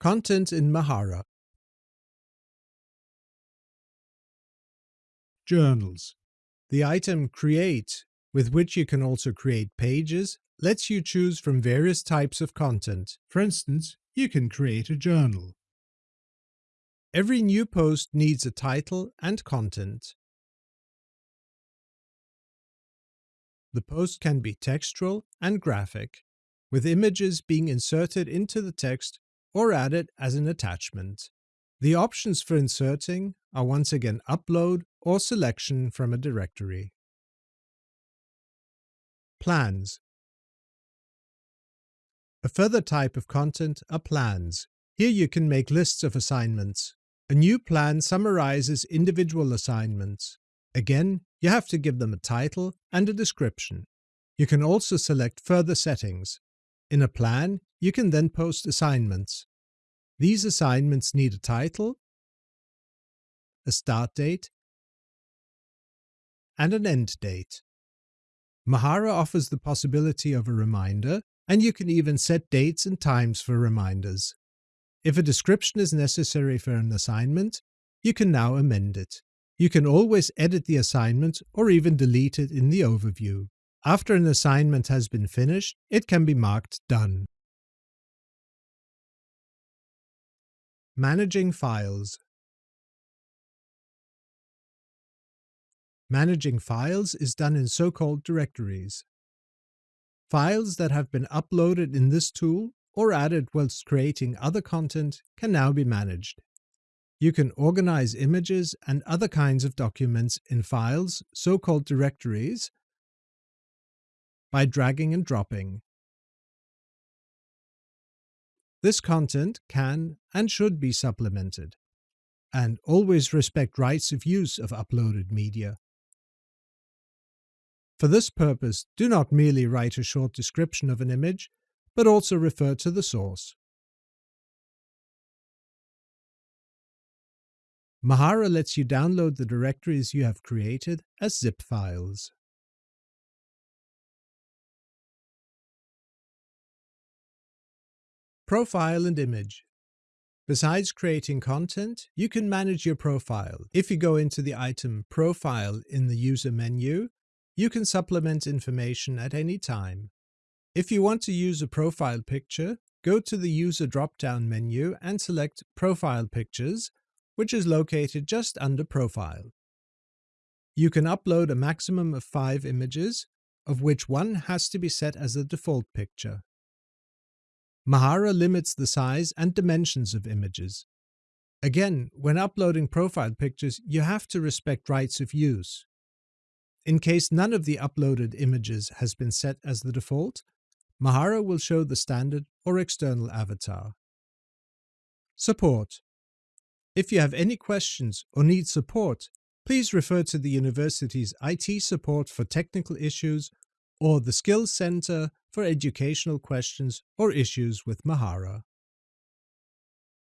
Content in Mahara Journals The item Create, with which you can also create pages, lets you choose from various types of content. For instance, you can create a journal. Every new post needs a title and content. The post can be textual and graphic, with images being inserted into the text or added as an attachment. The options for inserting are once again upload or selection from a directory. Plans A further type of content are plans. Here you can make lists of assignments. A new plan summarizes individual assignments. Again, you have to give them a title and a description. You can also select further settings. In a plan, you can then post assignments. These assignments need a title, a start date, and an end date. Mahara offers the possibility of a reminder, and you can even set dates and times for reminders. If a description is necessary for an assignment, you can now amend it. You can always edit the assignment or even delete it in the overview. After an assignment has been finished, it can be marked Done. Managing files Managing files is done in so-called directories. Files that have been uploaded in this tool or added whilst creating other content can now be managed. You can organize images and other kinds of documents in files, so-called directories, by dragging and dropping. This content can and should be supplemented, and always respect rights of use of uploaded media. For this purpose, do not merely write a short description of an image, but also refer to the source. Mahara lets you download the directories you have created as zip files. Profile and image. Besides creating content, you can manage your profile. If you go into the item Profile in the user menu, you can supplement information at any time. If you want to use a profile picture, go to the User drop-down menu and select Profile Pictures which is located just under Profile. You can upload a maximum of five images, of which one has to be set as the default picture. Mahara limits the size and dimensions of images. Again, when uploading profile pictures, you have to respect rights of use. In case none of the uploaded images has been set as the default, Mahara will show the standard or external avatar. Support if you have any questions or need support, please refer to the university's IT support for technical issues or the Skills Center for educational questions or issues with Mahara.